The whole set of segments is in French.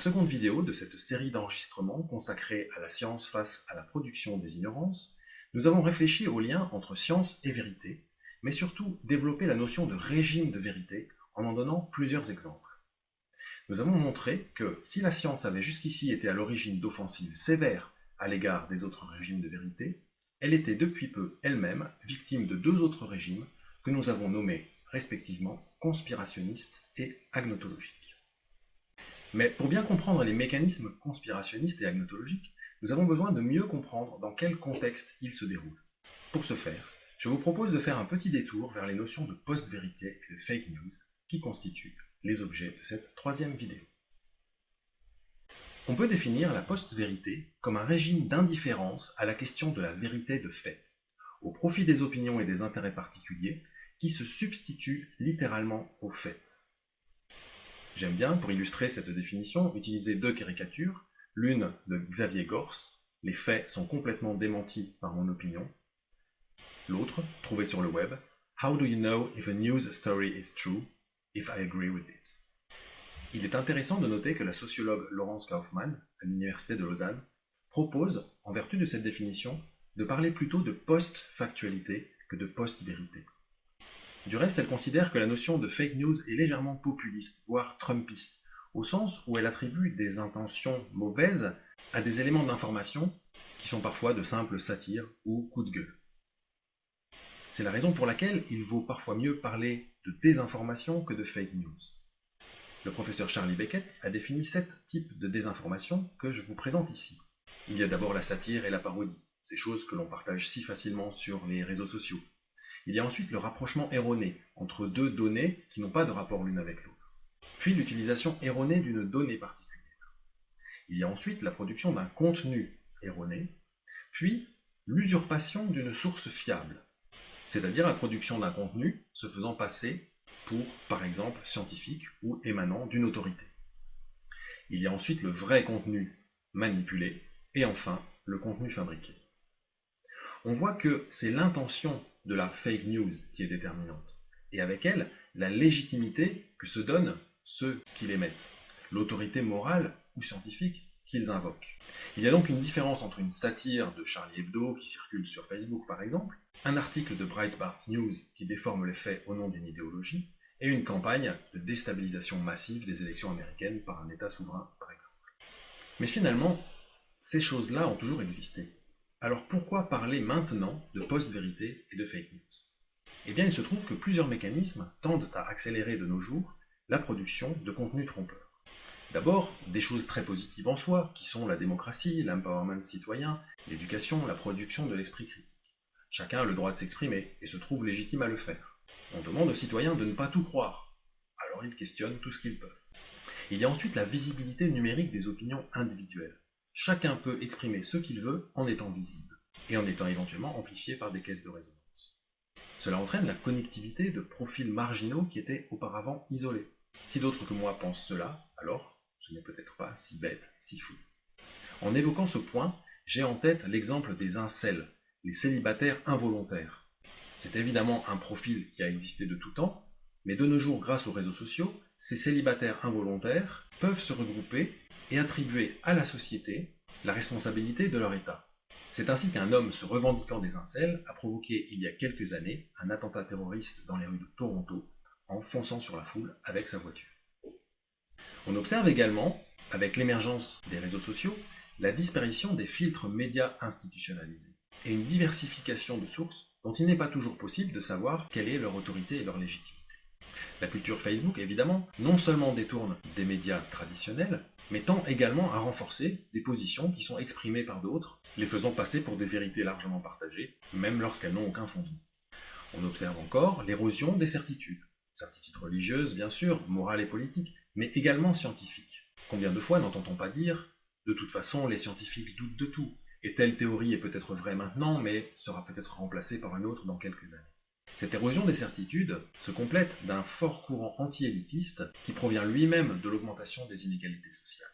seconde vidéo de cette série d'enregistrements consacrée à la science face à la production des ignorances, nous avons réfléchi au lien entre science et vérité, mais surtout développé la notion de régime de vérité en en donnant plusieurs exemples. Nous avons montré que si la science avait jusqu'ici été à l'origine d'offensives sévères à l'égard des autres régimes de vérité, elle était depuis peu elle-même victime de deux autres régimes que nous avons nommés respectivement conspirationnistes et agnotologiques. Mais pour bien comprendre les mécanismes conspirationnistes et agnotologiques, nous avons besoin de mieux comprendre dans quel contexte ils se déroulent. Pour ce faire, je vous propose de faire un petit détour vers les notions de post-vérité et de fake news qui constituent les objets de cette troisième vidéo. On peut définir la post-vérité comme un régime d'indifférence à la question de la vérité de fait, au profit des opinions et des intérêts particuliers qui se substituent littéralement aux faits. J'aime bien, pour illustrer cette définition, utiliser deux caricatures, l'une de Xavier Gors, les faits sont complètement démentis par mon opinion, l'autre, trouvée sur le web, How do you know if a news story is true, if I agree with it? Il est intéressant de noter que la sociologue Laurence Kaufmann, à l'Université de Lausanne, propose, en vertu de cette définition, de parler plutôt de post-factualité que de post-vérité. Du reste, elle considère que la notion de fake news est légèrement populiste, voire trumpiste, au sens où elle attribue des intentions mauvaises à des éléments d'information qui sont parfois de simples satires ou coups de gueule. C'est la raison pour laquelle il vaut parfois mieux parler de désinformation que de fake news. Le professeur Charlie Beckett a défini sept types de désinformation que je vous présente ici. Il y a d'abord la satire et la parodie, ces choses que l'on partage si facilement sur les réseaux sociaux. Il y a ensuite le rapprochement erroné entre deux données qui n'ont pas de rapport l'une avec l'autre. Puis l'utilisation erronée d'une donnée particulière. Il y a ensuite la production d'un contenu erroné, puis l'usurpation d'une source fiable, c'est-à-dire la production d'un contenu se faisant passer pour, par exemple, scientifique ou émanant d'une autorité. Il y a ensuite le vrai contenu manipulé, et enfin, le contenu fabriqué. On voit que c'est l'intention de la fake news qui est déterminante, et avec elle, la légitimité que se donnent ceux qui l'émettent, l'autorité morale ou scientifique qu'ils invoquent. Il y a donc une différence entre une satire de Charlie Hebdo qui circule sur Facebook par exemple, un article de Breitbart News qui déforme les faits au nom d'une idéologie, et une campagne de déstabilisation massive des élections américaines par un État souverain, par exemple. Mais finalement, ces choses-là ont toujours existé. Alors pourquoi parler maintenant de post-vérité et de fake news? Eh bien, il se trouve que plusieurs mécanismes tendent à accélérer de nos jours la production de contenus trompeurs. D'abord, des choses très positives en soi, qui sont la démocratie, l'empowerment citoyen, l'éducation, la production de l'esprit critique. Chacun a le droit de s'exprimer, et se trouve légitime à le faire. On demande aux citoyens de ne pas tout croire, alors ils questionnent tout ce qu'ils peuvent. Il y a ensuite la visibilité numérique des opinions individuelles. Chacun peut exprimer ce qu'il veut en étant visible, et en étant éventuellement amplifié par des caisses de résonance. Cela entraîne la connectivité de profils marginaux qui étaient auparavant isolés. Si d'autres que moi pensent cela, alors ce n'est peut-être pas si bête, si fou. En évoquant ce point, j'ai en tête l'exemple des incels, les célibataires involontaires. C'est évidemment un profil qui a existé de tout temps, mais de nos jours, grâce aux réseaux sociaux, ces célibataires involontaires peuvent se regrouper et attribuer à la société la responsabilité de leur état. C'est ainsi qu'un homme se revendiquant des incels a provoqué il y a quelques années un attentat terroriste dans les rues de Toronto en fonçant sur la foule avec sa voiture. On observe également, avec l'émergence des réseaux sociaux, la disparition des filtres médias institutionnalisés et une diversification de sources dont il n'est pas toujours possible de savoir quelle est leur autorité et leur légitimité. La culture Facebook, évidemment, non seulement détourne des médias traditionnels, mais tend également à renforcer des positions qui sont exprimées par d'autres, les faisant passer pour des vérités largement partagées, même lorsqu'elles n'ont aucun fondement. On observe encore l'érosion des certitudes. Certitudes religieuses, bien sûr, morales et politiques, mais également scientifiques. Combien de fois n'entend-on pas dire « de toute façon, les scientifiques doutent de tout », et telle théorie est peut-être vraie maintenant, mais sera peut-être remplacée par une autre dans quelques années. Cette érosion des certitudes se complète d'un fort courant anti-élitiste qui provient lui-même de l'augmentation des inégalités sociales.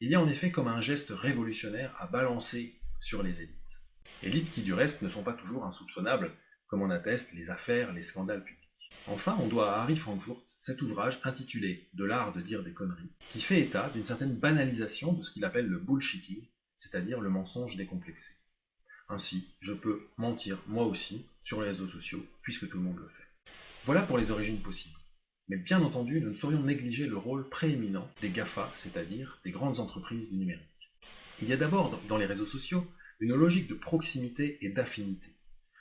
Il y a en effet comme un geste révolutionnaire à balancer sur les élites. Élites qui du reste ne sont pas toujours insoupçonnables, comme en attestent les affaires, les scandales publics. Enfin, on doit à Harry Frankfurt cet ouvrage intitulé De l'art de dire des conneries, qui fait état d'une certaine banalisation de ce qu'il appelle le bullshitting, c'est-à-dire le mensonge décomplexé. Ainsi, je peux mentir moi aussi sur les réseaux sociaux, puisque tout le monde le fait. Voilà pour les origines possibles. Mais bien entendu, nous ne saurions négliger le rôle prééminent des GAFA, c'est-à-dire des grandes entreprises du numérique. Il y a d'abord dans les réseaux sociaux une logique de proximité et d'affinité,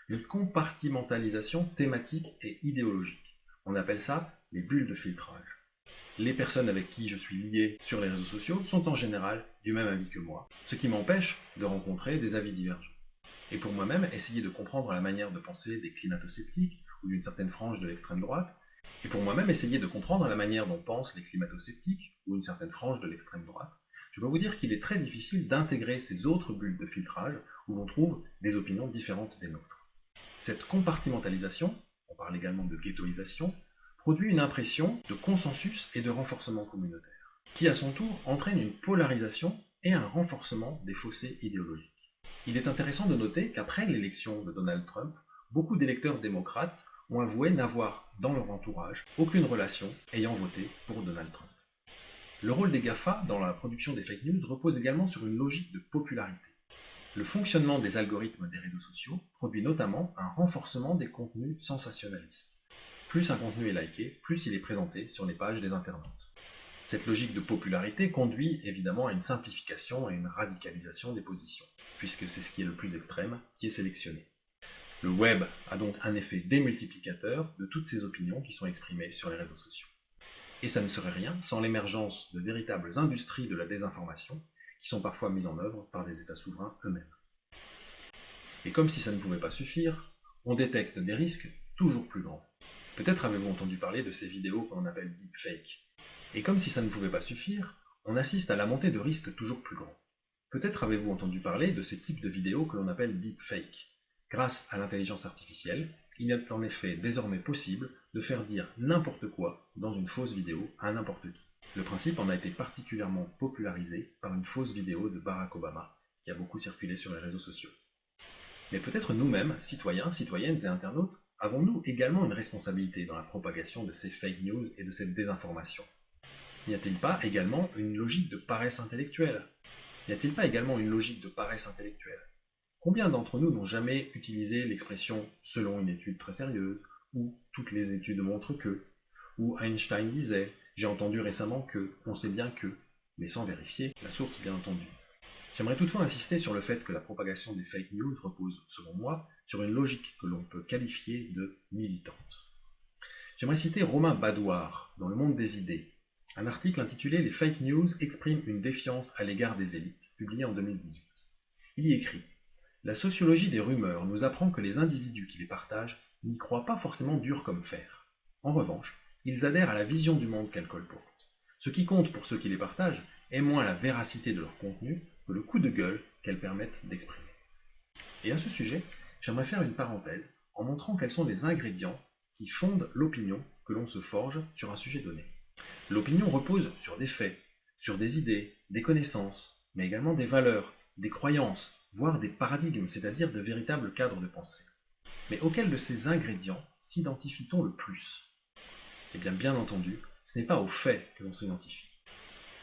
une compartimentalisation thématique et idéologique. On appelle ça les bulles de filtrage. Les personnes avec qui je suis lié sur les réseaux sociaux sont en général du même avis que moi, ce qui m'empêche de rencontrer des avis divergents. Et pour moi-même, essayer de comprendre la manière de penser des climato-sceptiques ou d'une certaine frange de l'extrême droite, et pour moi-même essayer de comprendre la manière dont pensent les climato-sceptiques ou une certaine frange de l'extrême droite, je dois vous dire qu'il est très difficile d'intégrer ces autres bulles de filtrage où l'on trouve des opinions différentes des nôtres. Cette compartimentalisation, on parle également de ghettoisation, produit une impression de consensus et de renforcement communautaire, qui à son tour entraîne une polarisation et un renforcement des fossés idéologiques. Il est intéressant de noter qu'après l'élection de Donald Trump, beaucoup d'électeurs démocrates ont avoué n'avoir dans leur entourage aucune relation ayant voté pour Donald Trump. Le rôle des GAFA dans la production des fake news repose également sur une logique de popularité. Le fonctionnement des algorithmes des réseaux sociaux produit notamment un renforcement des contenus sensationnalistes. Plus un contenu est liké, plus il est présenté sur les pages des internautes. Cette logique de popularité conduit évidemment à une simplification et une radicalisation des positions, puisque c'est ce qui est le plus extrême qui est sélectionné. Le web a donc un effet démultiplicateur de toutes ces opinions qui sont exprimées sur les réseaux sociaux. Et ça ne serait rien sans l'émergence de véritables industries de la désinformation, qui sont parfois mises en œuvre par des États souverains eux-mêmes. Et comme si ça ne pouvait pas suffire, on détecte des risques toujours plus grands. Peut-être avez-vous entendu parler de ces vidéos qu'on appelle deepfake. Et comme si ça ne pouvait pas suffire, on assiste à la montée de risques toujours plus grands. Peut-être avez-vous entendu parler de ces types de vidéos que l'on appelle deepfake. Grâce à l'intelligence artificielle, il est en effet désormais possible de faire dire n'importe quoi dans une fausse vidéo à n'importe qui. Le principe en a été particulièrement popularisé par une fausse vidéo de Barack Obama, qui a beaucoup circulé sur les réseaux sociaux. Mais peut-être nous-mêmes, citoyens, citoyennes et internautes, avons-nous également une responsabilité dans la propagation de ces fake news et de cette désinformation? N'y a-t-il pas également une logique de paresse intellectuelle? N'y a-t-il pas également une logique de paresse intellectuelle? Combien d'entre nous n'ont jamais utilisé l'expression « selon une étude très sérieuse » ou « toutes les études montrent que » ou Einstein disait « j'ai entendu récemment que, on sait bien que », mais sans vérifier la source bien entendu. J'aimerais toutefois insister sur le fait que la propagation des fake news repose, selon moi, sur une logique que l'on peut qualifier de militante. J'aimerais citer Romain Badouard, dans Le Monde des idées, un article intitulé « Les fake news expriment une défiance à l'égard des élites », publié en 2018. Il y écrit la sociologie des rumeurs nous apprend que les individus qui les partagent n'y croient pas forcément dur comme fer. En revanche, ils adhèrent à la vision du monde qu'elles colportent. Ce qui compte pour ceux qui les partagent est moins la véracité de leur contenu que le coup de gueule qu'elles permettent d'exprimer. Et à ce sujet, j'aimerais faire une parenthèse en montrant quels sont les ingrédients qui fondent l'opinion que l'on se forge sur un sujet donné. L'opinion repose sur des faits, sur des idées, des connaissances, mais également des valeurs, des croyances, voire des paradigmes, c'est-à-dire de véritables cadres de pensée. Mais auquel de ces ingrédients s'identifie-t-on le plus? Eh bien, bien entendu, ce n'est pas aux faits que l'on s'identifie.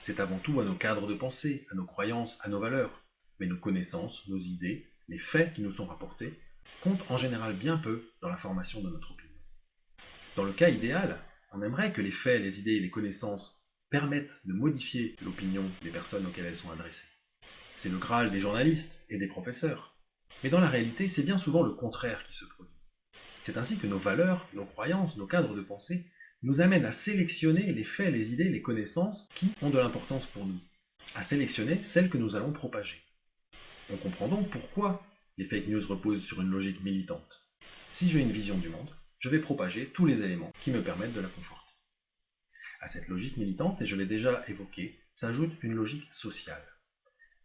C'est avant tout à nos cadres de pensée, à nos croyances, à nos valeurs. Mais nos connaissances, nos idées, les faits qui nous sont rapportés, comptent en général bien peu dans la formation de notre opinion. Dans le cas idéal, on aimerait que les faits, les idées et les connaissances permettent de modifier l'opinion des personnes auxquelles elles sont adressées. C'est le Graal des journalistes et des professeurs. Mais dans la réalité, c'est bien souvent le contraire qui se produit. C'est ainsi que nos valeurs, nos croyances, nos cadres de pensée nous amènent à sélectionner les faits, les idées, les connaissances qui ont de l'importance pour nous, à sélectionner celles que nous allons propager. On comprend donc pourquoi les fake news reposent sur une logique militante. Si j'ai une vision du monde, je vais propager tous les éléments qui me permettent de la conforter. À cette logique militante, et je l'ai déjà évoqué, s'ajoute une logique sociale.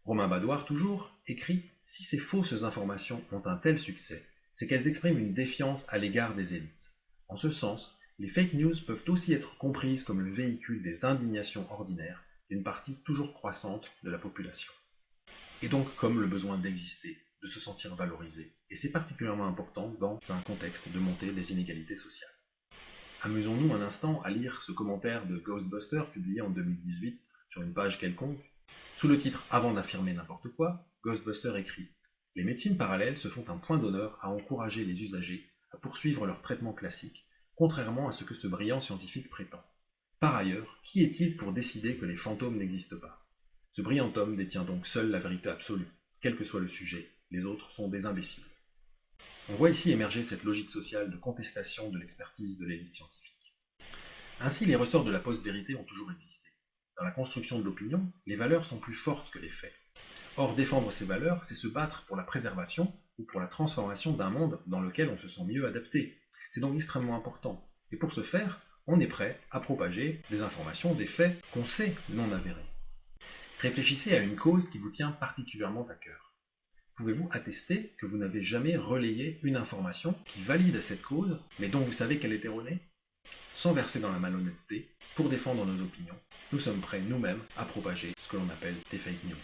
Romain Badouard, toujours, écrit « Si ces fausses informations ont un tel succès, c'est qu'elles expriment une défiance à l'égard des élites. En ce sens, les fake news peuvent aussi être comprises comme le véhicule des indignations ordinaires d'une partie toujours croissante de la population. Et donc comme le besoin d'exister, se sentir valorisé, et c'est particulièrement important dans un contexte de montée des inégalités sociales. Amusons-nous un instant à lire ce commentaire de Ghostbuster publié en 2018 sur une page quelconque. Sous le titre Avant d'affirmer n'importe quoi, Ghostbuster écrit Les médecines parallèles se font un point d'honneur à encourager les usagers à poursuivre leur traitement classique, contrairement à ce que ce brillant scientifique prétend. Par ailleurs, qui est-il pour décider que les fantômes n'existent pas? Ce brillant homme détient donc seul la vérité absolue, quel que soit le sujet, les autres sont des imbéciles. On voit ici émerger cette logique sociale de contestation de l'expertise de l'élite scientifique. Ainsi, les ressorts de la post-vérité ont toujours existé. Dans la construction de l'opinion, les valeurs sont plus fortes que les faits. Or, défendre ces valeurs, c'est se battre pour la préservation ou pour la transformation d'un monde dans lequel on se sent mieux adapté. C'est donc extrêmement important. Et pour ce faire, on est prêt à propager des informations, des faits qu'on sait non avérés. Réfléchissez à une cause qui vous tient particulièrement à cœur. Pouvez-vous attester que vous n'avez jamais relayé une information qui valide cette cause, mais dont vous savez qu'elle est erronée? Sans verser dans la malhonnêteté, pour défendre nos opinions, nous sommes prêts nous-mêmes à propager ce que l'on appelle des fake news.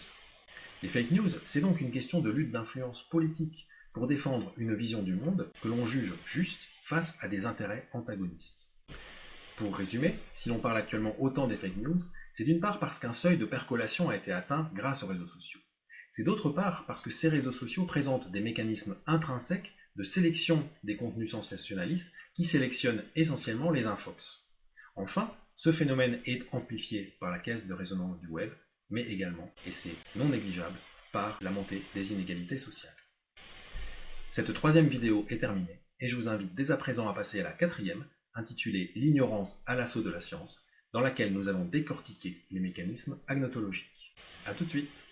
Les fake news, c'est donc une question de lutte d'influence politique pour défendre une vision du monde que l'on juge juste face à des intérêts antagonistes. Pour résumer, si l'on parle actuellement autant des fake news, c'est d'une part parce qu'un seuil de percolation a été atteint grâce aux réseaux sociaux. C'est d'autre part parce que ces réseaux sociaux présentent des mécanismes intrinsèques de sélection des contenus sensationnalistes qui sélectionnent essentiellement les infox. Enfin, ce phénomène est amplifié par la caisse de résonance du web, mais également, et c'est non négligeable, par la montée des inégalités sociales. Cette troisième vidéo est terminée, et je vous invite dès à présent à passer à la quatrième, intitulée L'ignorance à l'assaut de la science, dans laquelle nous allons décortiquer les mécanismes agnotologiques. A tout de suite